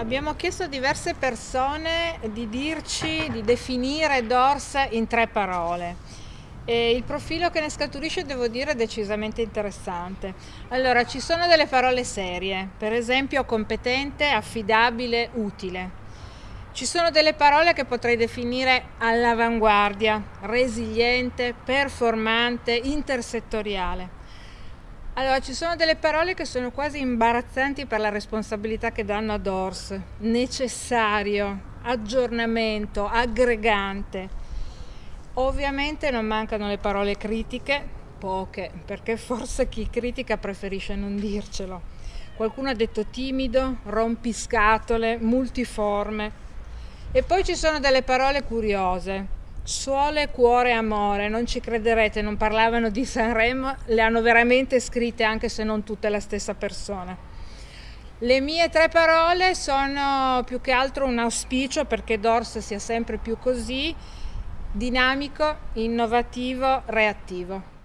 Abbiamo chiesto a diverse persone di dirci, di definire DORS in tre parole. E il profilo che ne scaturisce devo dire è decisamente interessante. Allora, ci sono delle parole serie, per esempio competente, affidabile, utile. Ci sono delle parole che potrei definire all'avanguardia, resiliente, performante, intersettoriale. Allora, ci sono delle parole che sono quasi imbarazzanti per la responsabilità che danno a DORS. Necessario, aggiornamento, aggregante. Ovviamente non mancano le parole critiche, poche, perché forse chi critica preferisce non dircelo. Qualcuno ha detto timido, rompiscatole, multiforme. E poi ci sono delle parole curiose, Suole, cuore, amore, non ci crederete, non parlavano di Sanremo, le hanno veramente scritte anche se non tutte la stessa persona. Le mie tre parole sono più che altro un auspicio perché Dors sia sempre più così, dinamico, innovativo, reattivo.